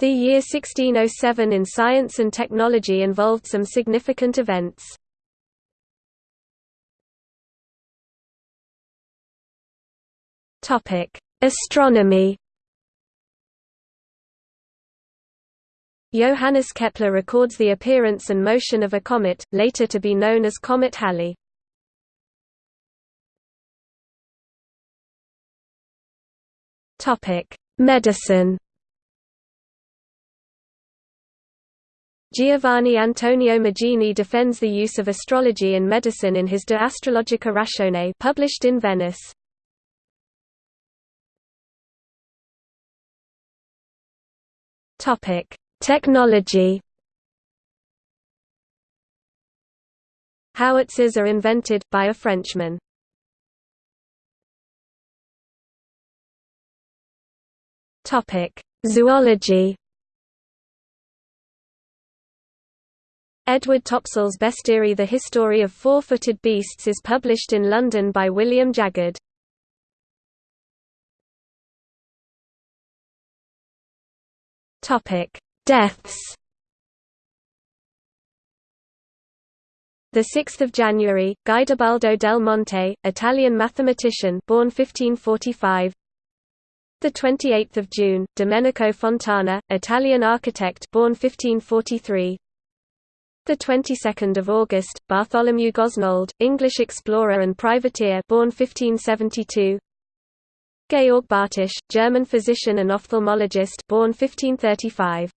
The year 1607 in science and technology involved some significant events. Astronomy Johannes Kepler records the appearance and motion of a comet, later to be known as Comet Halley. Medicine Giovanni Antonio Magini defends the use of astrology in medicine in his De Astrologica Ratione published in Venice. Topic: Technology Howitzers are invented, by a Frenchman. Zoology Edward Topsell's bestiary The History of Four-Footed Beasts is published in London by William Jaggard. Deaths The 6th of January, Guidobaldo del Monte, Italian mathematician, born 1545. The 28th of June, Domenico Fontana, Italian architect, born 1543. The 22nd of August, Bartholomew Gosnold, English explorer and privateer, born 1572. Georg Bartisch, German physician and ophthalmologist, born 1535.